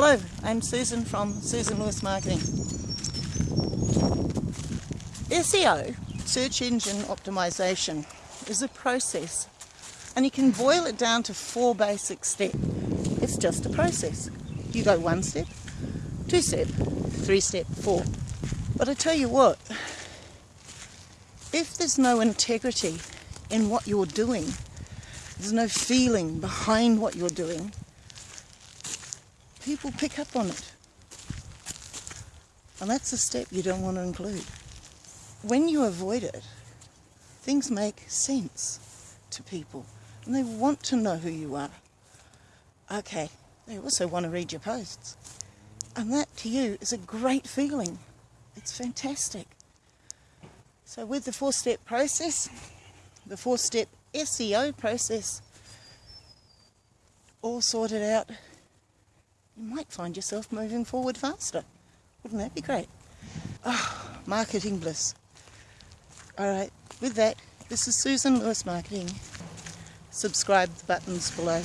Hello, I'm Susan from Susan Lewis Marketing. SEO, search engine optimization, is a process and you can boil it down to four basic steps. It's just a process. You go one step, two step, three step, four. But I tell you what, if there's no integrity in what you're doing, there's no feeling behind what you're doing, people pick up on it. And that's a step you don't want to include. When you avoid it, things make sense to people and they want to know who you are. Okay, they also want to read your posts. And that to you is a great feeling. It's fantastic. So with the four-step process, the four-step SEO process all sorted out, you might find yourself moving forward faster. Wouldn't that be great? Oh, marketing bliss. All right, with that, this is Susan Lewis Marketing. Subscribe the buttons below.